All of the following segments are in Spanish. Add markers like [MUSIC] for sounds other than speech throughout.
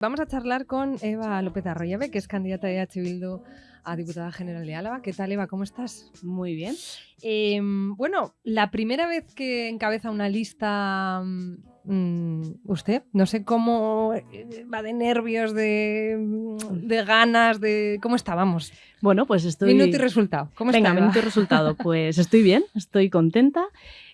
Vamos a charlar con Eva López Arroyave, que es candidata de H. Bildu a diputada general de Álava. ¿Qué tal, Eva? ¿Cómo estás? Muy bien. Eh, bueno, la primera vez que encabeza una lista mm, usted, no sé cómo eh, va de nervios, de, de, ganas, de... ¿Cómo está? Vamos. Bueno, pues estoy... Minuto y resultado. ¿Cómo Venga, está, minuto y resultado. Pues estoy bien, estoy contenta.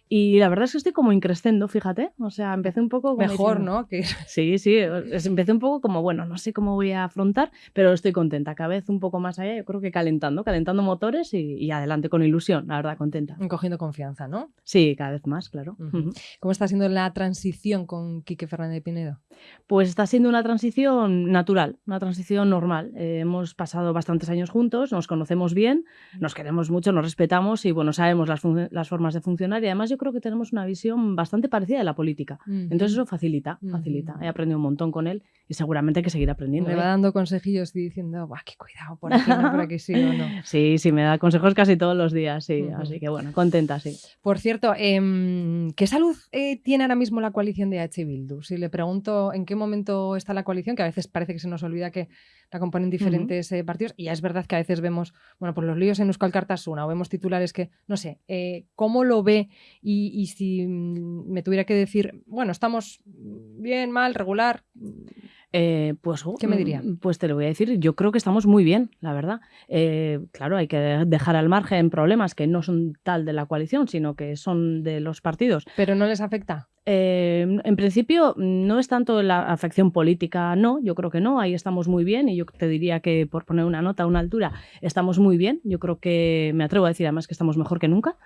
Y la verdad es que estoy como increscendo, fíjate. O sea, empecé un poco... Como Mejor, diciendo, ¿no? Que... [LAUGHS] Sí, sí. Empecé un poco como, bueno, no sé cómo voy a afrontar, pero estoy contenta. Cada vez un poco más allá, yo creo que calentando, calentando motores y, y adelante con ilusión, la verdad, contenta. Cogiendo confianza, ¿no? Sí, cada vez más, claro. Uh -huh. ¿Cómo está siendo la transición con Quique Fernández de Pinedo? Pues está siendo una transición natural, una transición normal. Eh, hemos pasado bastantes años juntos, nos conocemos bien, nos queremos mucho, nos respetamos y bueno, sabemos las, las formas de funcionar y además yo creo que tenemos una visión bastante parecida de la política. Uh -huh. Entonces eso facilita, facilita. Uh -huh. He aprendido un montón con él y seguramente que seguiré aprendiendo. Me ¿eh? va dando consejillos y diciendo, Buah, qué cuidado, por aquí no, por aquí sí o no. [LAUGHS] Sí, sí, me da consejos casi todos los días, sí. Así que bueno, contenta, sí. Por cierto, eh, ¿qué salud eh, tiene ahora mismo la coalición de H. Bildu? Si le pregunto en qué momento está la coalición, que a veces parece que se nos olvida que la componen diferentes uh -huh. partidos, y ya es verdad que a veces vemos, bueno, por los líos en Euskal Cartasuna, o vemos titulares que, no sé, eh, ¿cómo lo ve? Y, y si me tuviera que decir, bueno, estamos bien, mal, regular. Eh, pues, ¿Qué me diría? Pues te lo voy a decir, yo creo que estamos muy bien, la verdad. Eh, claro, hay que dejar al margen problemas que no son tal de la coalición, sino que son de los partidos. ¿Pero no les afecta? Eh, en principio, no es tanto la afección política, no, yo creo que no, ahí estamos muy bien y yo te diría que por poner una nota a una altura, estamos muy bien. Yo creo que me atrevo a decir además que estamos mejor que nunca.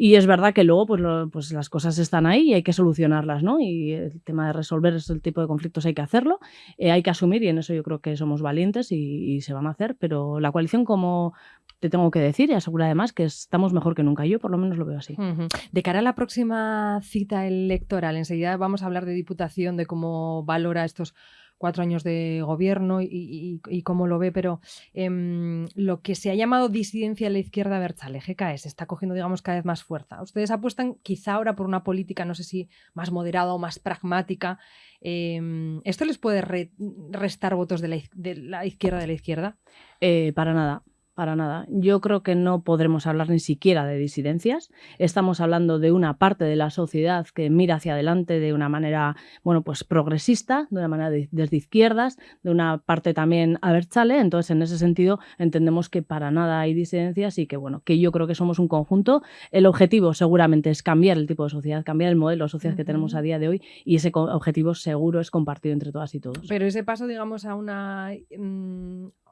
Y es verdad que luego pues, pues las cosas están ahí y hay que solucionarlas, ¿no? Y el tema de resolver ese tipo de conflictos hay que hacerlo, eh, hay que asumir y en eso yo creo que somos valientes y, y, se van a hacer, pero la coalición como te tengo que decir y aseguro además que estamos mejor que nunca, yo por lo menos lo veo así. Uh -huh. De cara a la próxima cita electoral, enseguida vamos a hablar de Diputación, de cómo valora estos cuatro años de gobierno y, y, y cómo lo ve, pero eh, lo que se ha llamado disidencia a la izquierda Berchale, GKS, está cogiendo, digamos, cada vez más fuerza. Ustedes apuestan quizá ahora por una política, no sé si más moderada o más pragmática. Eh, ¿Esto les puede re restar votos de la, de la, izquierda de la izquierda? Eh, para nada para nada. Yo creo que no podremos hablar ni siquiera de disidencias. Estamos hablando de una parte de la sociedad que mira hacia adelante de una manera, bueno, pues progresista, de una manera de, desde izquierdas, de una parte también abertzale. Entonces, en ese sentido, entendemos que para nada hay disidencias y que, bueno, que yo creo que somos un conjunto. El objetivo seguramente es cambiar el tipo de sociedad, cambiar el modelo de sociedad uh -huh. que tenemos a día de hoy y ese objetivo seguro es compartido entre todas y todos. Pero ese paso, digamos, a una...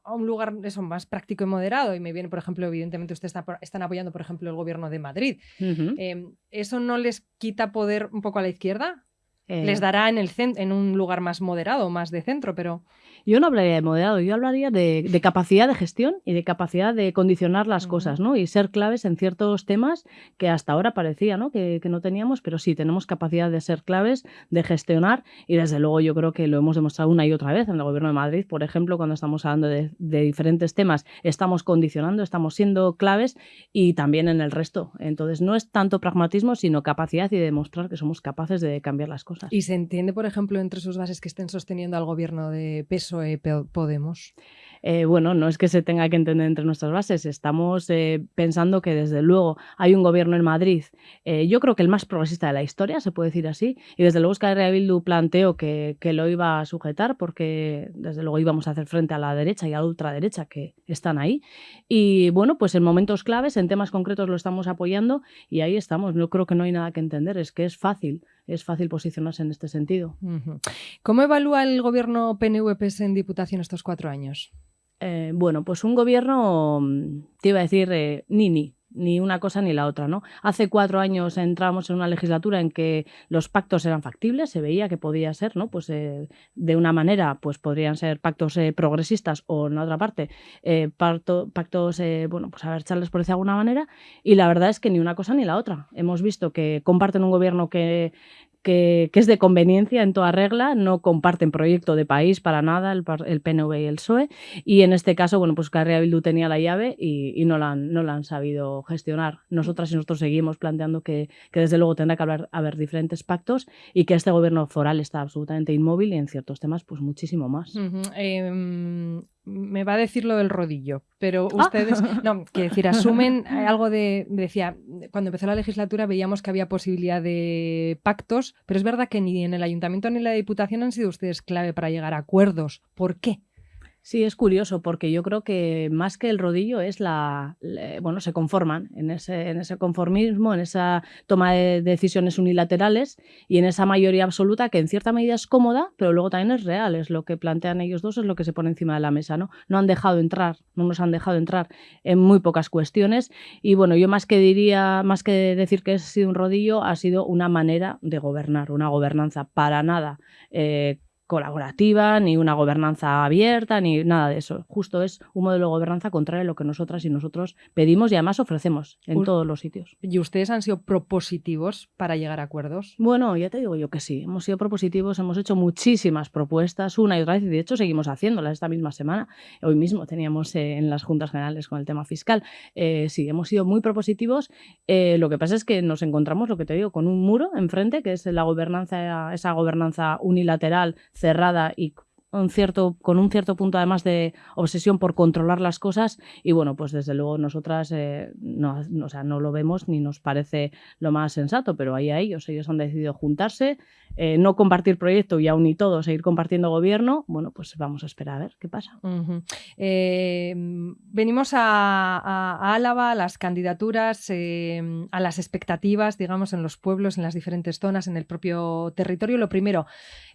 A un lugar eso, más práctico y moderado. Y me viene, por ejemplo, evidentemente ustedes está, están apoyando, por ejemplo, el gobierno de Madrid. Uh -huh. eh, ¿Eso no les quita poder un poco a la izquierda? Eh... Les dará en, el en un lugar más moderado, más de centro, pero... Yo no hablaría de moderado, yo hablaría de, de capacidad de gestión y de capacidad de condicionar las uh -huh. cosas, ¿no? Y ser claves en ciertos temas que hasta ahora parecía, ¿no? Que, que, no teníamos, pero sí tenemos capacidad de ser claves, de gestionar y desde luego yo creo que lo hemos demostrado una y otra vez en el Gobierno de Madrid, por ejemplo, cuando estamos hablando de, de diferentes temas, estamos condicionando, estamos siendo claves y también en el resto. Entonces no es tanto pragmatismo, sino capacidad y demostrar que somos capaces de cambiar las cosas. ¿Y se entiende, por ejemplo, entre sus bases que estén sosteniendo al gobierno de peso PSOE Podemos? Eh, bueno, no es que se tenga que entender entre nuestras bases, estamos eh, pensando que desde luego hay un gobierno en Madrid, eh, yo creo que el más progresista de la historia, se puede decir así, y desde luego Euskal Bildu planteó que, que, lo iba a sujetar porque desde luego íbamos a hacer frente a la derecha y a la ultraderecha que están ahí. Y bueno, pues en momentos claves, en temas concretos lo estamos apoyando y ahí estamos. No creo que no hay nada que entender, es que es fácil es fácil posicionarse en este sentido. ¿Cómo evalúa el gobierno PNV-PS en Diputación estos cuatro años? Eh, bueno, pues un gobierno, te iba a decir, eh, ni-ni, ni una cosa ni la otra, ¿no? Hace cuatro años entramos en una legislatura en que los pactos eran factibles, se veía que podía ser, ¿no? Pues eh, de una manera, pues podrían ser pactos eh, progresistas o en otra parte, eh, pacto, pactos, bueno, pues a ver, echarles por decir de alguna manera, y la verdad es que ni una cosa ni la otra. Hemos visto que comparten un gobierno que que, es de conveniencia en toda regla, no comparten proyecto de país para nada el, PNV y el PSOE, y en este caso, bueno, pues Carrea Bildu tenía la llave y, no, la han, no la han sabido gestionar. Nosotras y nosotros seguimos planteando que, desde luego tendrá que haber, haber, diferentes pactos y que este gobierno foral está absolutamente inmóvil y en ciertos temas, pues muchísimo más me va a decir lo del rodillo, pero ah. ustedes, no, [LAUGHS] quiero decir, asumen algo de, decía, cuando empezó la legislatura veíamos que había posibilidad de pactos, pero es verdad que ni en el ayuntamiento ni en la diputación han sido ustedes clave para llegar a acuerdos. ¿Por qué? Sí, es curioso porque yo creo que más que el rodillo es la, bueno, se conforman en ese, en ese conformismo, en esa toma de decisiones unilaterales y en esa mayoría absoluta que en cierta medida es cómoda, pero luego también es real, es lo que plantean ellos dos, es lo que se pone encima de la mesa, ¿no? No han dejado entrar, no nos han dejado entrar en muy pocas cuestiones y bueno, yo más que diría, más que decir que ha sido un rodillo, ha sido una manera de gobernar, una gobernanza para nada eh, colaborativa, ni una gobernanza abierta, ni nada de eso. Justo es un modelo de gobernanza contrario a lo que nosotras y nosotros pedimos y además ofrecemos en todos los sitios. ¿Y ustedes han sido propositivos para llegar a acuerdos? Bueno, ya te digo yo que sí. Hemos sido propositivos, hemos hecho muchísimas propuestas, una y otra vez, y de hecho seguimos haciéndolas esta misma semana. Hoy mismo teníamos eh, en las juntas generales con el tema fiscal. Eh, sí, hemos sido muy propositivos. Eh, lo que pasa es que nos encontramos, lo que te digo, con un muro enfrente, que es la gobernanza, esa gobernanza unilateral cerrada y un cierto, con un cierto punto además de obsesión por controlar las cosas y bueno, pues desde luego nosotras eh, no, o sea, no lo vemos ni nos parece lo más sensato, pero ahí a ellos, ellos han decidido juntarse, eh, no compartir proyecto y aún y todo seguir compartiendo gobierno, bueno, pues vamos a esperar a ver qué pasa. Eh, venimos a, Álava, a las candidaturas, a las expectativas, digamos, en los pueblos, en las diferentes zonas, en el propio territorio. Lo primero,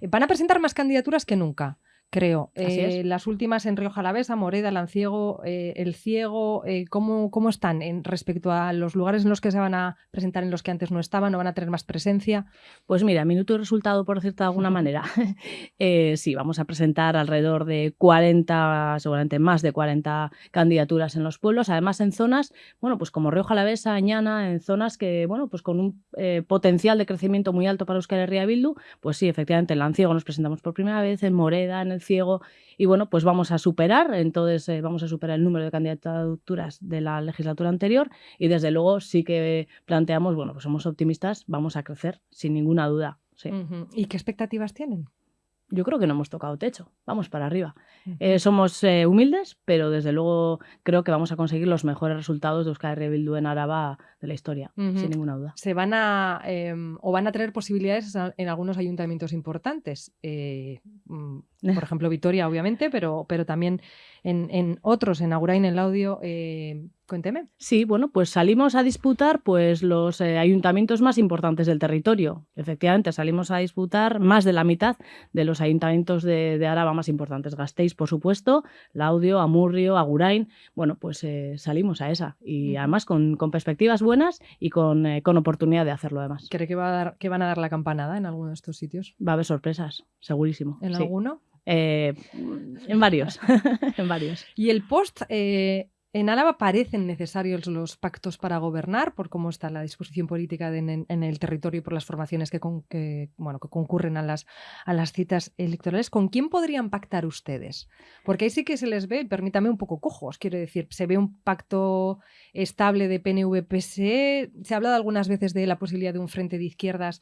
van a presentar más candidaturas que nunca creo. Eh, las últimas en Río Jalavesa, Moreda, Lanciego, eh, El Ciego, eh, ¿cómo, ¿cómo, están en respecto a los lugares en los que se van a presentar en los que antes no estaban, no van a tener más presencia? Pues mira, minuto y resultado, por decirte de alguna manera. [LAUGHS] sí, vamos a presentar alrededor de 40, seguramente más de 40 candidaturas en los pueblos, además en zonas, bueno, pues como Río Jalavesa, Añana, en zonas que, bueno, pues con un potencial de crecimiento muy alto para Euskal Herria Bildu, pues sí, efectivamente, en Lanciego nos presentamos por primera vez, en Moreda, en El ciego y bueno, pues vamos a superar, entonces eh, vamos a superar el número de candidaturas de la legislatura anterior y desde luego sí que planteamos, bueno, pues somos optimistas, vamos a crecer sin ninguna duda. ¿Y qué expectativas tienen? yo creo que no hemos tocado techo, vamos para arriba. Eh, somos eh, humildes, pero desde luego creo que vamos a conseguir los mejores resultados de Euskal Herria en Araba de la historia, sin ninguna duda. Se van a, em, o van a tener posibilidades en algunos ayuntamientos importantes, mm, [LAUGHS] por ejemplo Vitoria obviamente, pero, pero también en, otros, en Agurain, en el audio, Cuénteme. Sí, bueno, pues salimos a disputar pues los eh, ayuntamientos más importantes del territorio. Efectivamente, salimos a disputar más de la mitad de los ayuntamientos de, de Araba más importantes. Gasteiz, por supuesto, Laudio, Amurrio, Agurain. Bueno, pues eh, salimos a esa. Y además con, perspectivas buenas y con, eh, con, oportunidad de hacerlo además. ¿Cree que, va a dar, que van a dar la campanada en alguno de estos sitios? Va a haber sorpresas, segurísimo. ¿En alguno? En varios, [LAUGHS] en varios. Y el post, en Álava parecen necesarios los pactos para gobernar, por cómo está la disposición política en, el territorio y por las formaciones que, bueno, que concurren a las, a las citas electorales. ¿Con quién podrían pactar ustedes? Porque ahí sí que se les ve, permítame, un poco cojos. Quiero decir, se ve un pacto estable de PNV-PSE. Se ha hablado algunas veces de la posibilidad de un frente de izquierdas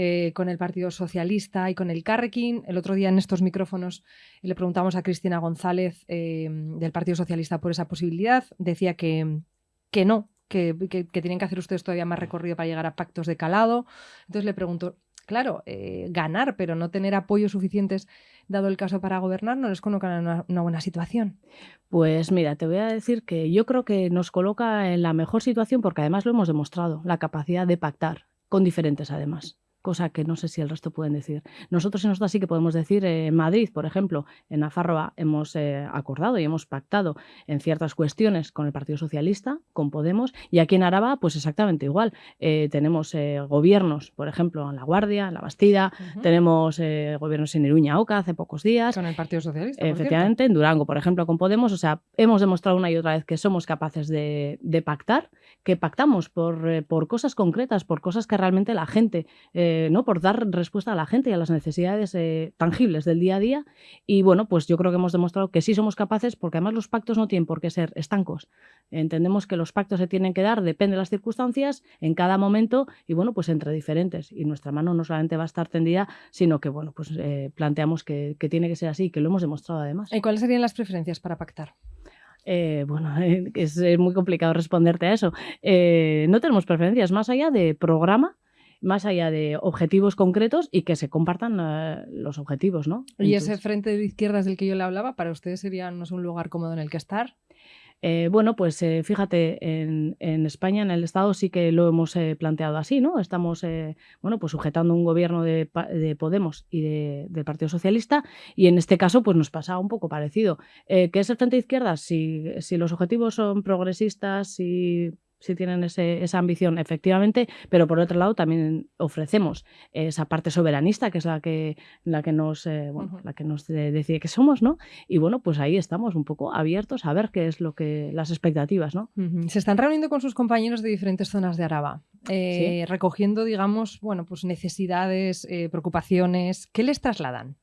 eh, con el Partido Socialista y con el Carrequín. El otro día en estos micrófonos le preguntamos a Cristina González eh, del Partido Socialista por esa posibilidad. Decía que, que no, que, tienen que hacer ustedes todavía más recorrido para llegar a pactos de calado. Entonces le pregunto, claro, eh, ganar, pero no tener apoyos suficientes, dado el caso para gobernar, no les coloca una, una, buena situación. Pues mira, te voy a decir que yo creo que nos coloca en la mejor situación porque además lo hemos demostrado, la capacidad de pactar con diferentes además cosa que no sé si el resto pueden decir. Nosotros en nosotros sí que podemos decir, eh, en Madrid, por ejemplo, en Nafarroa hemos eh, acordado y hemos pactado en ciertas cuestiones con el Partido Socialista, con Podemos, y aquí en Araba, pues exactamente igual. Eh, tenemos gobiernos, por ejemplo, en La Guardia, en La Bastida, tenemos gobiernos en Iruña, Oca, hace pocos días. Con el Partido Socialista. Efectivamente, en Durango, por ejemplo, con Podemos. O sea, hemos demostrado una y otra vez que somos capaces de, pactar, que pactamos por, por cosas concretas, por cosas que realmente la gente eh, ¿no? por dar respuesta a la gente y a las necesidades eh, tangibles del día a día. Y bueno, pues yo creo que hemos demostrado que sí somos capaces, porque además los pactos no tienen por qué ser estancos. Entendemos que los pactos se tienen que dar, depende de las circunstancias, en cada momento y bueno, pues entre diferentes. Y nuestra mano no solamente va a estar tendida, sino que bueno, pues eh, planteamos que, que tiene que ser así, que lo hemos demostrado además. ¿Y cuáles serían las preferencias para pactar? Eh, bueno, [LAUGHS] es, muy complicado responderte a eso. Eh, no tenemos preferencias más allá de programa, más allá de objetivos concretos y que se compartan eh, los objetivos, ¿no? ¿Y ese frente de izquierdas del que yo le hablaba, para ustedes sería no un lugar cómodo en el que estar? Eh, bueno, pues eh, fíjate, en, España, en el Estado, sí que lo hemos eh, planteado así, ¿no? Estamos, bueno, pues sujetando un gobierno de, Podemos y del Partido Socialista y en este caso, pues nos pasa un poco parecido. ¿Qué es el Frente Izquierda? Si, si los objetivos son progresistas, si si tienen esa ambición, efectivamente, pero por otro lado también ofrecemos esa parte soberanista, que es la que, la que nos, eh, bueno, la que nos decide que somos, ¿no? Y bueno, pues ahí estamos un poco abiertos a ver qué es lo que las expectativas, ¿no? Se están reuniendo con sus compañeros de diferentes zonas de Araba, eh, recogiendo, digamos, bueno, pues necesidades, eh, preocupaciones. ¿Qué les trasladan?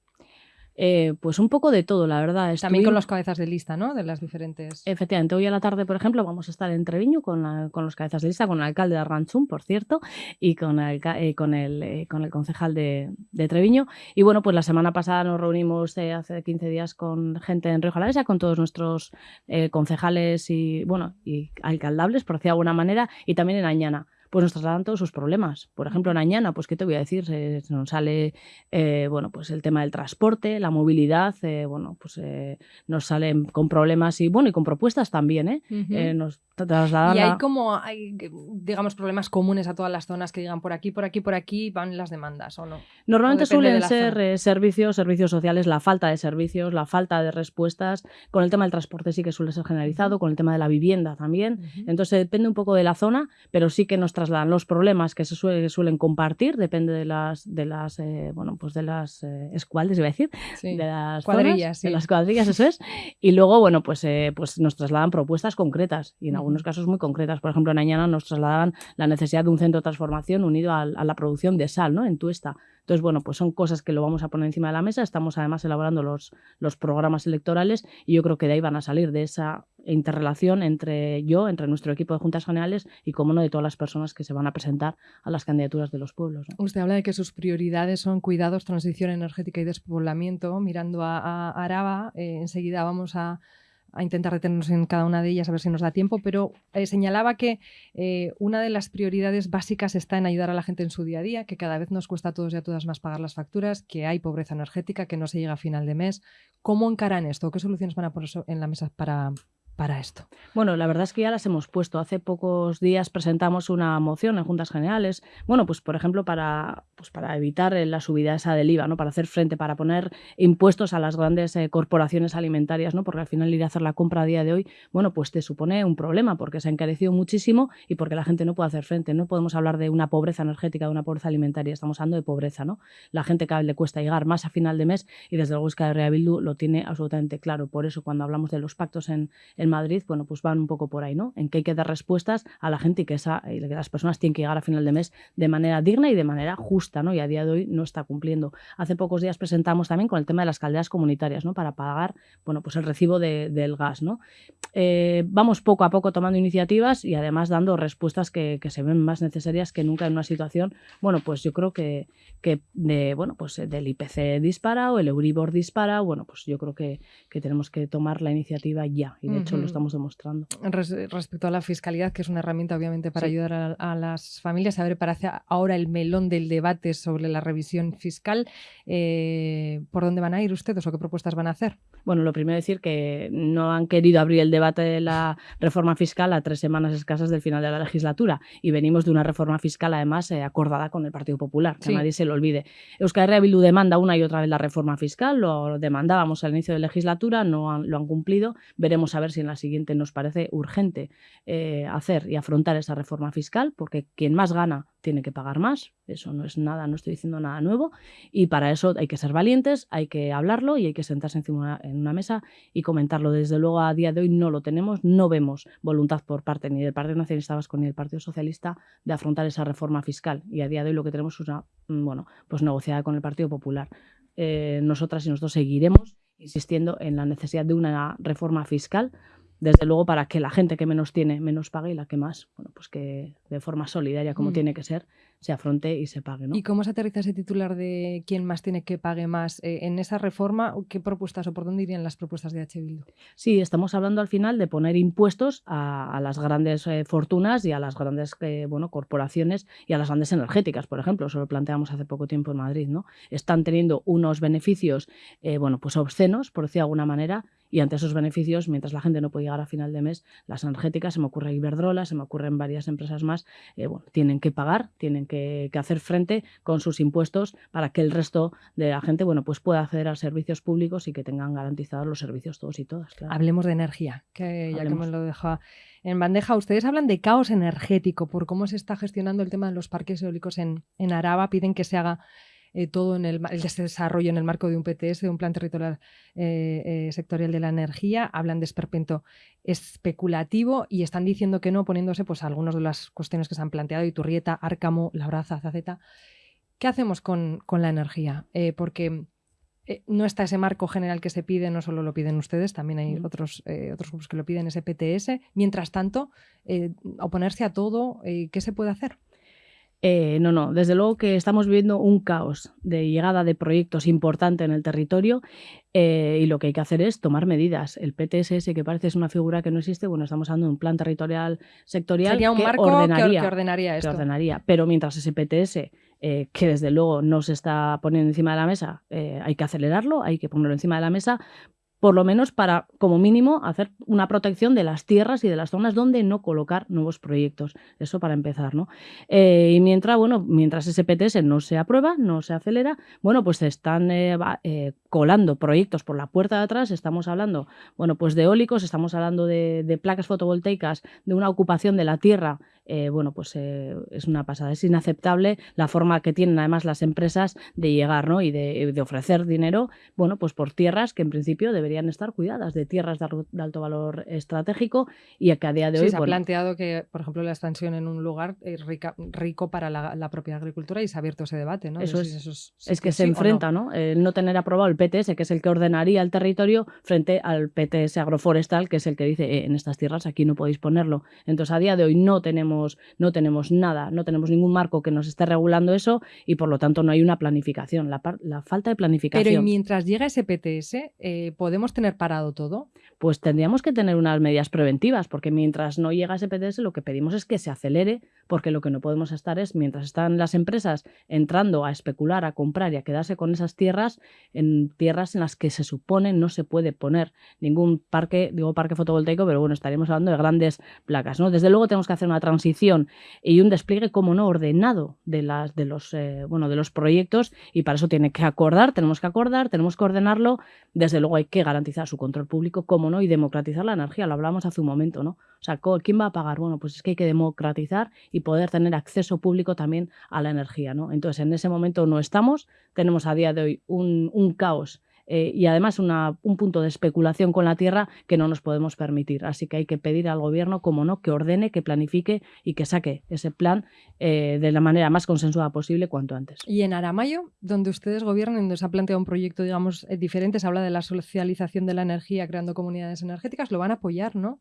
Eh, pues un poco de todo, la verdad. También con los cabezas de lista, ¿no? De las diferentes. Efectivamente, hoy a la tarde, por ejemplo, vamos a estar en Treviño con, con los cabezas de lista, con el alcalde de Arranchún, por cierto, y con el, eh, con el, eh, con el concejal de, de, Treviño. Y bueno, pues la semana pasada nos reunimos hace 15 días con gente en Río Jalavesa, con todos nuestros concejales y, bueno, y alcaldables, por decir de alguna manera, y también en Añana pues nos trasladan todos sus problemas. Por ejemplo, en Añana, pues qué te voy a decir, se, nos sale eh, bueno, pues el tema del transporte, la movilidad, eh, bueno, pues eh, nos salen con problemas y bueno, y con propuestas también, ¿eh? nos trasladan y hay como hay, digamos, problemas comunes a todas las zonas que digan por aquí, por aquí, por aquí van las demandas, ¿o no? Normalmente suelen ser servicios, servicios sociales, la falta de servicios, la falta de respuestas. Con el tema del transporte sí que suele ser generalizado, con el tema de la vivienda también. Entonces depende un poco de la zona, pero sí que nos trasladan los problemas que se suelen compartir, depende de las, de las eh, bueno, pues de las eh, escuadrillas, iba a decir, de las cuadrillas, de las cuadrillas, eso es. Y luego, bueno, pues, eh, pues nos trasladan propuestas concretas y en algunos casos muy concretas. Por ejemplo, en Añana nos trasladaban la necesidad de un centro de transformación unido a, la producción de sal, ¿no? En Tuesta. Entonces, bueno, pues son cosas que lo vamos a poner encima de la mesa. Estamos además elaborando los, los programas electorales y yo creo que de ahí van a salir de esa interrelación entre yo, entre nuestro equipo de juntas generales y, como no, de todas las personas que se van a presentar a las candidaturas de los pueblos. Usted habla de que sus prioridades son cuidados, transición energética y despoblamiento. Mirando a, Araba, eh, enseguida vamos a a intentar detenernos en cada una de ellas a ver si nos da tiempo, pero eh, señalaba que eh, una de las prioridades básicas está en ayudar a la gente en su día a día, que cada vez nos cuesta a todos y a todas más pagar las facturas, que hay pobreza energética, que no se llega a final de mes. ¿Cómo encaran esto? ¿Qué soluciones van a poner en la mesa para, para esto? Bueno, la verdad es que ya las hemos puesto. Hace pocos días presentamos una moción en Juntas Generales, bueno, pues por ejemplo para, pues para evitar la subida esa del IVA, ¿no? Para hacer frente, para poner impuestos a las grandes eh, corporaciones alimentarias, ¿no? Porque al final ir a hacer la compra a día de hoy, bueno, pues te supone un problema porque se ha encarecido muchísimo y porque la gente no puede hacer frente. No podemos hablar de una pobreza energética, de una pobreza alimentaria, estamos hablando de pobreza, ¿no? La gente cada le cuesta llegar más a final de mes y desde luego que Bildu lo tiene absolutamente claro. Por eso cuando hablamos de los pactos en Madrid, bueno, pues van un poco por ahí, ¿no? En que hay que dar respuestas a la gente y que, esa, que las personas tienen que llegar a final de mes de manera digna y de manera justa, ¿no? Y a día de hoy no está cumpliendo. Hace pocos días presentamos también con el tema de las calderas comunitarias, ¿no? Para pagar, bueno, pues el recibo del gas, ¿no? Eh, vamos poco a poco tomando iniciativas y además dando respuestas que, se ven más necesarias que nunca en una situación, bueno, pues yo creo que, que de, bueno, pues del IPC dispara o el Euribor dispara, bueno, pues yo creo que, que tenemos que tomar la iniciativa ya y de hecho lo estamos demostrando. respecto a la fiscalidad, que es una herramienta obviamente para ayudar a, las familias, a ver, parece ahora el melón del debate sobre la revisión fiscal, eh, ¿por dónde van a ir ustedes o qué propuestas van a hacer? Bueno, lo primero decir que no han querido abrir el debate de la reforma fiscal a tres semanas escasas del final de la legislatura y venimos de una reforma fiscal además eh, acordada con el Partido Popular, que nadie se lo olvide. Euskal Herria Bildu demanda una y otra vez la reforma fiscal, lo demandábamos al inicio de la legislatura, no lo han cumplido, veremos a ver si en la siguiente nos parece urgente eh, hacer y afrontar esa reforma fiscal, porque quien más gana tiene que pagar más. Eso no es nada, no estoy diciendo nada nuevo. Y para eso hay que ser valientes, hay que hablarlo y hay que sentarse encima en una mesa y comentarlo. Desde luego, a día de hoy no lo tenemos, no vemos voluntad por parte ni del Partido Nacionalista Vasco ni del Partido Socialista de afrontar esa reforma fiscal. Y a día de hoy lo que tenemos es una, mm, bueno, pues negociada con el Partido Popular. Eh, nosotras y nosotros seguiremos insistiendo en la necesidad de una reforma fiscal desde luego para que la gente que menos tiene menos pague y la que más, bueno, pues que de forma solidaria como mm. tiene que ser, se afronte y se pague. ¿no? ¿Y cómo se aterriza ese titular de quién más tiene que pague más? Eh, en esa reforma, ¿qué propuestas o por dónde irían las propuestas de H. Bildu? Sí, estamos hablando al final de poner impuestos a, las grandes eh, fortunas y a las grandes eh, bueno, corporaciones y a las grandes energéticas, por ejemplo. Eso lo planteamos hace poco tiempo en Madrid. ¿no? Están teniendo unos beneficios bueno, pues obscenos, por decir de alguna manera, y ante esos beneficios, mientras la gente no puede llegar a final de mes, las energéticas, se me ocurre Iberdrola, se me ocurren varias empresas más, eh, bueno, tienen que pagar, tienen que, hacer frente con sus impuestos para que el resto de la gente bueno, pues pueda acceder a servicios públicos y que tengan garantizados los servicios todos y todas. Hablemos de energía, que ya que me lo deja en bandeja. Ustedes hablan de caos energético por cómo se está gestionando el tema de los parques eólicos en, en Araba. Piden que se haga eh, todo en el, desarrollo en el marco de un PTS, de un plan territorial eh, eh, sectorial de la energía. Hablan de esperpento especulativo y están diciendo que no, poniéndose pues algunas de las cuestiones que se han planteado, Iturrieta, Árcamo, Labraza, Zaceta. ¿Qué hacemos con, la energía? porque no está ese marco general que se pide, no solo lo piden ustedes, también hay otros, otros grupos que lo piden, ese PTS. Mientras tanto, oponerse a todo, ¿qué se puede hacer? Eh, no, no, desde luego que estamos viviendo un caos de llegada de proyectos importante en el territorio eh, y lo que hay que hacer es tomar medidas. El PTSS, que parece es una figura que no existe, bueno, estamos hablando de un plan territorial sectorial Sería un que marco ordenaría, que, ordenaría esto. ordenaría. Pero mientras ese PTS, eh, que desde luego no se está poniendo encima de la mesa, hay que acelerarlo, hay que ponerlo encima de la mesa por lo menos para, como mínimo, hacer una protección de las tierras y de las zonas donde no colocar nuevos proyectos. Eso para empezar, ¿no? Eh, y mientras, bueno, mientras ese PTS no se aprueba, no se acelera, bueno, pues están eh, eh, colando proyectos por la puerta de atrás. Estamos hablando, bueno, pues de eólicos, estamos hablando de, de placas fotovoltaicas, de una ocupación de la tierra eh, bueno, pues eh, es una pasada. Es inaceptable la forma que tienen además las empresas de llegar ¿no? y de, ofrecer dinero, bueno, pues por tierras que en principio deberían estar cuidadas, de tierras de, alto valor estratégico y que a día de hoy... se ha planteado que, por ejemplo, la extensión en un lugar es rico para la, propia agricultura y se ha abierto ese debate, ¿no? Eso es, es, que, se enfrenta, no. El no tener aprobado el PTS, que es el que ordenaría el territorio, frente al PTS agroforestal, que es el que dice, eh, en estas tierras aquí no podéis ponerlo. Entonces, a día de hoy no tenemos no tenemos nada, no tenemos ningún marco que nos esté regulando eso y por lo tanto no hay una planificación, la, falta de planificación. Pero y mientras llega ese PTS, eh, ¿podemos tener parado todo? Pues tendríamos que tener unas medidas preventivas, porque mientras no llega ese PTS lo que pedimos es que se acelere, porque lo que no podemos estar es, mientras están las empresas entrando a especular, a comprar y a quedarse con esas tierras, en tierras en las que se supone no se puede poner ningún parque, digo parque fotovoltaico, pero bueno, estaríamos hablando de grandes placas, ¿no? Desde luego tenemos que hacer una transición y un despliegue, como no, ordenado de, las, de, los, eh, bueno, de los proyectos y para eso tiene que acordar, tenemos que acordar, tenemos que ordenarlo. Desde luego hay que garantizar su control público, como no, y democratizar la energía, lo hablamos hace un momento, ¿no? O sea, ¿quién va a pagar? Bueno, pues es que hay que democratizar y poder tener acceso público también a la energía, ¿no? Entonces, en ese momento no estamos, tenemos a día de hoy un, un caos eh, y además un punto de especulación con la tierra que no nos podemos permitir. Así que hay que pedir al gobierno, como no, que ordene, que planifique y que saque ese plan eh, de la manera más consensuada posible cuanto antes. Y en Aramayo, donde ustedes gobiernan, donde se ha planteado un proyecto, digamos, eh, diferente, se habla de la socialización de la energía creando comunidades energéticas, lo van a apoyar, ¿no?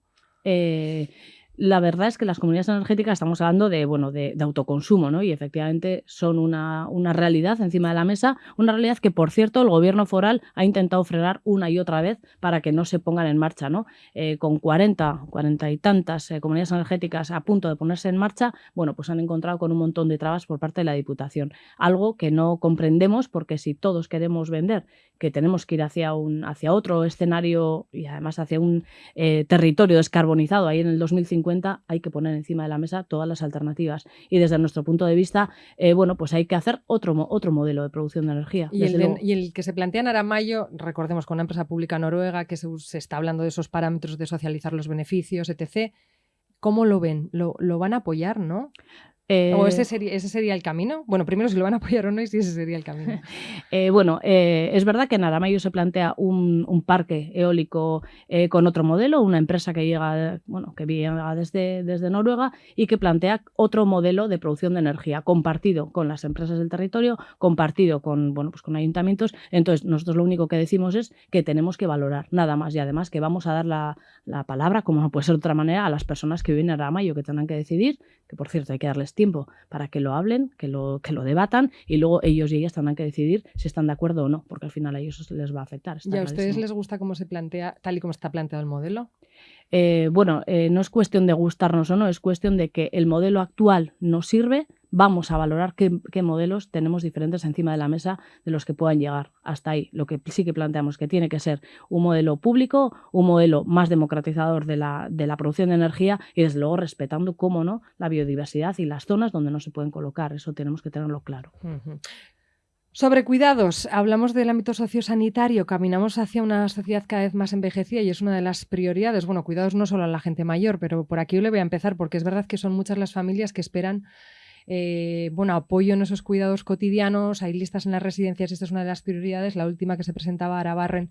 La verdad es que las comunidades energéticas estamos hablando de, bueno, de, autoconsumo, ¿no? Y efectivamente son una, realidad encima de la mesa, una realidad que, por cierto, el gobierno foral ha intentado frenar una y otra vez para que no se pongan en marcha, ¿no? Eh, con 40, 40 y tantas eh, comunidades energéticas a punto de ponerse en marcha, bueno, pues han encontrado con un montón de trabas por parte de la Diputación. Algo que no comprendemos porque si todos queremos vender, que tenemos que ir hacia, un, hacia otro escenario y además hacia un eh, territorio descarbonizado ahí en el 2050, 2050 hay que poner encima de la mesa todas las alternativas. Y desde nuestro punto de vista, eh, bueno, pues hay que hacer otro, otro modelo de producción de energía. Y el, que se plantea en Aramayo, recordemos con una empresa pública noruega que se, está hablando de esos parámetros de socializar los beneficios, etc. ¿Cómo lo ven? ¿Lo, lo van a apoyar, no? ¿O ese eh, sería, ese sería el camino? Bueno, primero si lo van a apoyar o no y si ese sería el camino. [LAUGHS] Eh, bueno, eh, es verdad que en Aramayo se plantea un, parque eólico con otro modelo, una empresa que llega, bueno, que llega desde, desde Noruega y que plantea otro modelo de producción de energía compartido con las empresas del territorio, compartido con, bueno, pues con ayuntamientos. Entonces, nosotros lo único que decimos es que tenemos que valorar, nada más, y además que vamos a dar la, la palabra, como no puede ser de otra manera, a las personas que viven en Aramayo, que tendrán que decidir, que por cierto hay que darles tiempo para que lo hablen, que lo, que lo debatan y luego ellos y ellas tendrán que decidir si están de acuerdo o no, porque al final a ellos les va a afectar. ¿Y a ustedes les gusta cómo se plantea, tal y como está planteado el modelo? Eh, bueno, eh, no es cuestión de gustarnos o no, es cuestión de que el modelo actual no sirve, vamos a valorar qué, modelos tenemos diferentes encima de la mesa de los que puedan llegar hasta ahí. Lo que sí que planteamos que tiene que ser un modelo público, un modelo más democratizador de la, de la producción de energía y desde luego respetando, cómo no, la biodiversidad y las zonas donde no se pueden colocar. Eso tenemos que tenerlo claro. Sobre cuidados, hablamos del ámbito sociosanitario, caminamos hacia una sociedad cada vez más envejecida y es una de las prioridades. Bueno, cuidados no solo a la gente mayor, pero por aquí le voy a empezar porque es verdad que son muchas las familias que esperan eh, bueno, apoyo en esos cuidados cotidianos. Hay listas en las residencias, esta es una de las prioridades. La última que se presentaba, Arabarren,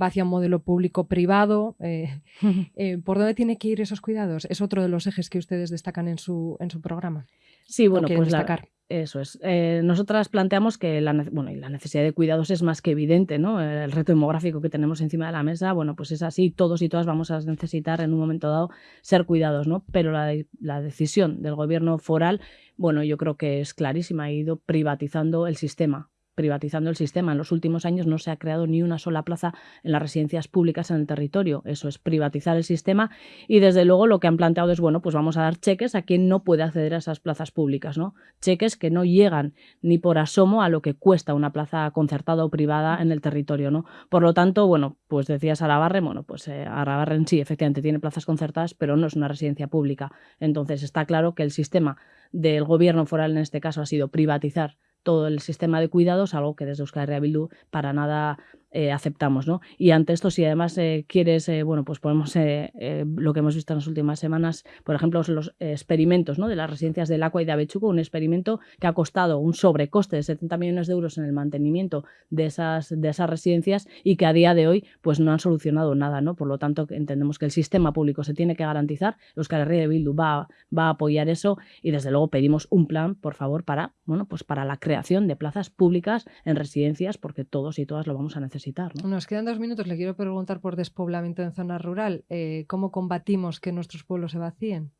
va hacia un modelo público-privado. Eh, [LAUGHS] eh, ¿Por dónde tiene que ir esos cuidados? Es otro de los ejes que ustedes destacan en su, en su programa. Sí, bueno, pues destacar. Eso es. Eh, nosotras planteamos que la, bueno, y la necesidad de cuidados es más que evidente, ¿no? El reto demográfico que tenemos encima de la mesa, bueno, pues es así, todos y todas vamos a necesitar en un momento dado ser cuidados, ¿no? Pero la, la decisión del gobierno foral, bueno, yo creo que es clarísima, ha ido privatizando el sistema privatizando el sistema. En los últimos años no se ha creado ni una sola plaza en las residencias públicas en el territorio. Eso es privatizar el sistema y desde luego lo que han planteado es, bueno, pues vamos a dar cheques a quien no puede acceder a esas plazas públicas, ¿no? Cheques que no llegan ni por asomo a lo que cuesta una plaza concertada o privada en el territorio, ¿no? Por lo tanto, bueno, pues decías Arabarre, bueno, pues eh, Arabarre sí, efectivamente tiene plazas concertadas, pero no es una residencia pública. Entonces está claro que el sistema del gobierno foral en este caso ha sido privatizar todo el sistema de cuidados, algo que desde Euskal Herria para nada eh, aceptamos. ¿no? Y ante esto, si además eh, quieres, eh, bueno, pues podemos, lo que hemos visto en las últimas semanas, por ejemplo, los experimentos ¿no? de las residencias del Aqua y de Avechuco, un experimento que ha costado un sobrecoste de 70 millones de euros en el mantenimiento de esas, de esas residencias y que a día de hoy pues no han solucionado nada. ¿no? Por lo tanto, entendemos que el sistema público se tiene que garantizar, Euskal Herria va, va a apoyar eso y desde luego pedimos un plan, por favor, para, bueno, pues para la creación de plazas públicas en residencias, porque todos y todas lo vamos a necesitar. Nos quedan dos minutos. Le quiero preguntar por despoblamiento en zona rural. Eh, ¿Cómo combatimos que nuestros pueblos se vacíen?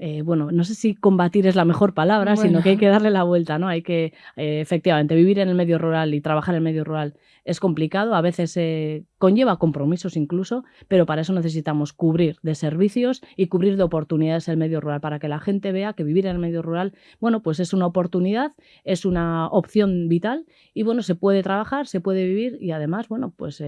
Eh, bueno, no sé si combatir es la mejor palabra, sino que hay que darle la vuelta, ¿no? Hay que, eh, efectivamente, vivir en el medio rural y trabajar en el medio rural es complicado, a veces eh, conlleva compromisos incluso, pero para eso necesitamos cubrir de servicios y cubrir de oportunidades el medio rural, para que la gente vea que vivir en el medio rural, bueno, pues es una oportunidad, es una opción vital y, bueno, se puede trabajar, se puede vivir y además, bueno, pues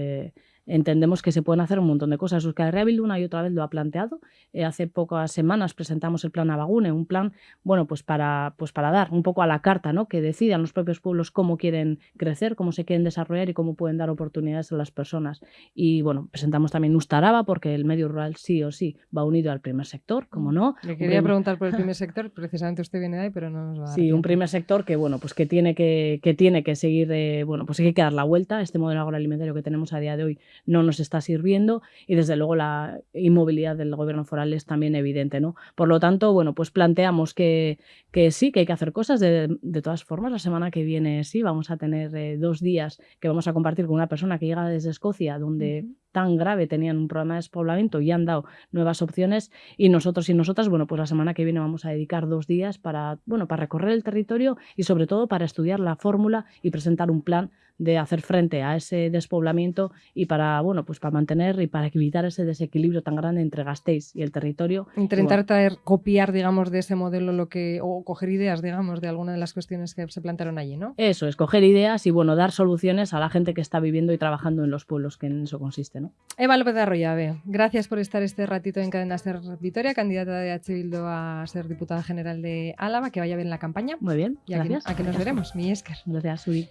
entendemos que se pueden hacer un montón de cosas. Euskal Rebuild una y otra vez lo ha planteado. Eh, hace pocas semanas presentamos el plan Abagune, un plan, bueno, pues para, pues para dar un poco a la carta, ¿no? Que decidan los propios pueblos cómo quieren crecer, cómo se quieren desarrollar y cómo pueden dar oportunidades a las personas. Y bueno, presentamos también Ustaraba porque el medio rural sí o sí va unido al primer sector, como no. Le quería preguntar por el primer sector, precisamente usted viene de ahí, pero no nos va a dar Sí, un primer sector que, bueno, pues que tiene que, que tiene que seguir, eh, bueno, pues hay que dar la vuelta. Este modelo agroalimentario que tenemos a día de hoy no nos está sirviendo y desde luego la inmovilidad del gobierno foral es también evidente. ¿no? Por lo tanto, bueno, pues planteamos que, que sí, que hay que hacer cosas. De, de, todas formas, la semana que viene sí, vamos a tener eh, dos días que vamos a compartir con una persona que llega desde Escocia, donde tan grave tenían un problema de despoblamiento y han dado nuevas opciones y nosotros y nosotras, bueno, pues la semana que viene vamos a dedicar dos días para, bueno, para recorrer el territorio y sobre todo para estudiar la fórmula y presentar un plan de hacer frente a ese despoblamiento y para, bueno, pues para mantener y para evitar ese desequilibrio tan grande entre Gasteiz y el territorio. Intentar traer, copiar, digamos, de ese modelo lo que, o coger ideas, digamos, de alguna de las cuestiones que se plantearon allí, ¿no? Eso, escoger ideas y, bueno, dar soluciones a la gente que está viviendo y trabajando en los pueblos, que en eso consiste, ¿no? Eva López de Arroyave, gracias por estar este ratito en Cadena Ser Vitoria, candidata de H. Bildo a ser diputada general de Álava, que vaya bien la campaña. Muy bien, y aquí, gracias. aquí nos veremos, mi Esker. Gracias, Uri.